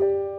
you